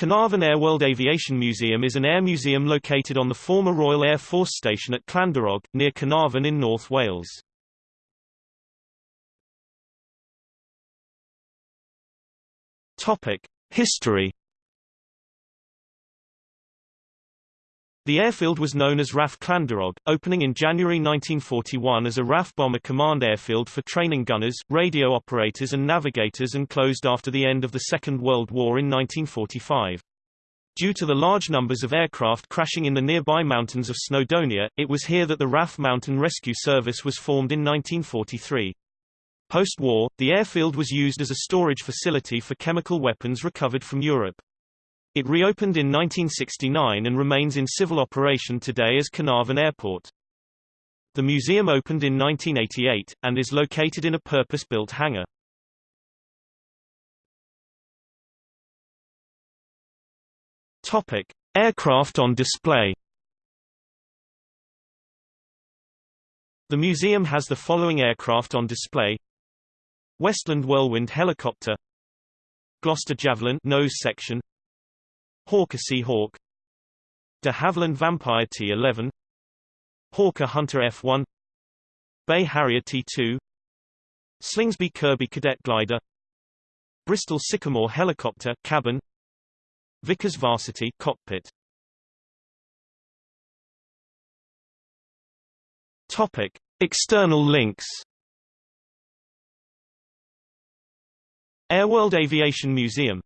Carnarvon Air World Aviation Museum is an air museum located on the former Royal Air Force Station at Llandwrog, near Carnarvon in North Wales. History The airfield was known as RAF Llandwrog, opening in January 1941 as a RAF bomber command airfield for training gunners, radio operators and navigators and closed after the end of the Second World War in 1945. Due to the large numbers of aircraft crashing in the nearby mountains of Snowdonia, it was here that the RAF Mountain Rescue Service was formed in 1943. Post-war, the airfield was used as a storage facility for chemical weapons recovered from Europe. It reopened in 1969 and remains in civil operation today as Carnarvon Airport. The museum opened in 1988, and is located in a purpose-built hangar. Topic. Aircraft on display The museum has the following aircraft on display Westland Whirlwind helicopter Gloster Javelin nose section Hawker Sea Hawk De Havilland Vampire T-11 Hawker Hunter F-1 BAe Harrier T-2 Slingsby Kirby Cadet Glider Bristol Sycamore Helicopter cabin Vickers Varsity cockpit. Topic External links. Airworld Aviation Museum